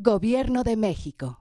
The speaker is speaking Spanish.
Gobierno de México.